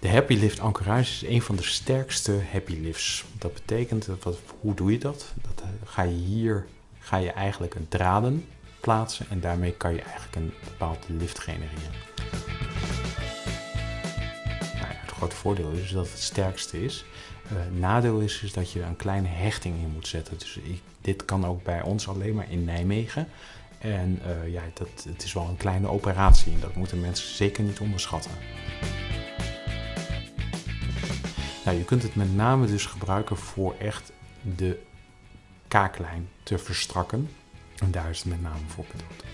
De Happy Lift ankerage is een van de sterkste Happy Lifts. Dat betekent, wat, hoe doe je dat? dat uh, ga je hier ga je eigenlijk een draden plaatsen en daarmee kan je eigenlijk een bepaalde lift genereren. Grote voordeel is dat het sterkste is. Uh, nadeel is, is dat je een kleine hechting in moet zetten. Dus ik, dit kan ook bij ons alleen maar in Nijmegen. En uh, ja, dat, het is wel een kleine operatie en dat moeten mensen zeker niet onderschatten. Nou, je kunt het met name dus gebruiken voor echt de kaaklijn te verstrakken. En daar is het met name voor bedoeld.